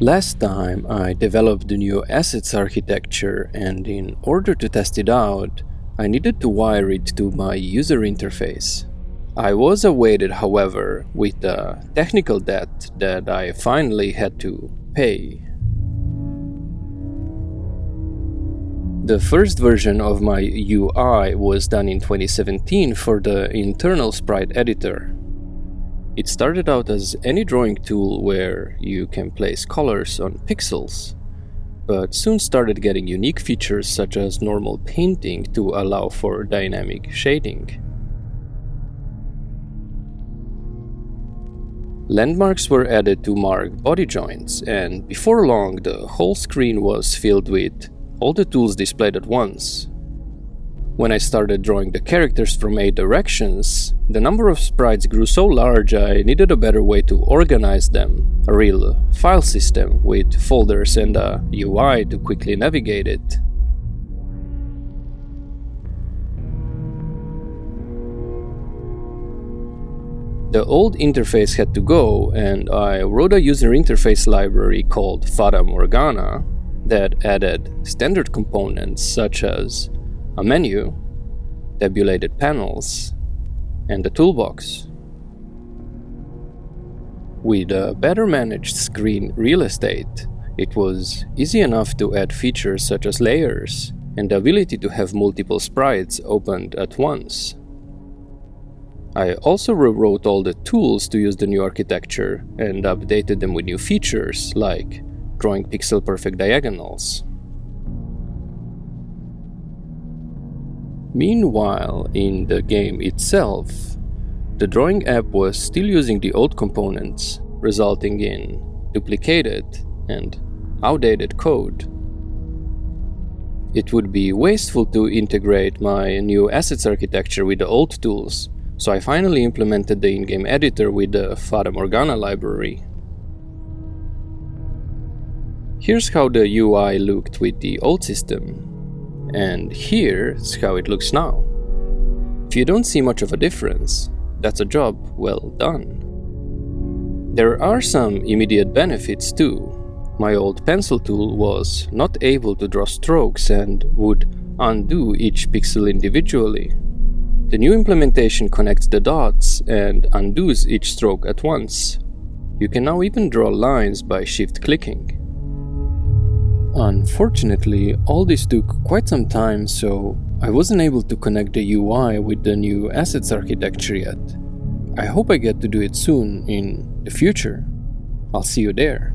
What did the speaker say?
Last time I developed the new assets architecture and in order to test it out, I needed to wire it to my user interface. I was awaited, however, with a technical debt that I finally had to pay. The first version of my UI was done in 2017 for the internal sprite editor. It started out as any drawing tool where you can place colors on pixels, but soon started getting unique features such as normal painting to allow for dynamic shading. Landmarks were added to mark body joints, and before long the whole screen was filled with all the tools displayed at once. When I started drawing the characters from 8 directions, the number of sprites grew so large I needed a better way to organize them, a real file system with folders and a UI to quickly navigate it. The old interface had to go and I wrote a user interface library called Fata Morgana that added standard components such as a menu, tabulated panels, and a toolbox. With a better managed screen real estate, it was easy enough to add features such as layers and the ability to have multiple sprites opened at once. I also rewrote all the tools to use the new architecture and updated them with new features like drawing pixel perfect diagonals. Meanwhile, in the game itself, the drawing app was still using the old components, resulting in duplicated and outdated code. It would be wasteful to integrate my new assets architecture with the old tools, so I finally implemented the in-game editor with the Fata Morgana library. Here's how the UI looked with the old system, and here's how it looks now. If you don't see much of a difference, that's a job well done. There are some immediate benefits too. My old pencil tool was not able to draw strokes and would undo each pixel individually. The new implementation connects the dots and undoes each stroke at once. You can now even draw lines by shift clicking. Unfortunately, all this took quite some time, so I wasn't able to connect the UI with the new assets architecture yet. I hope I get to do it soon in the future. I'll see you there.